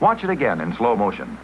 Watch it again in slow motion.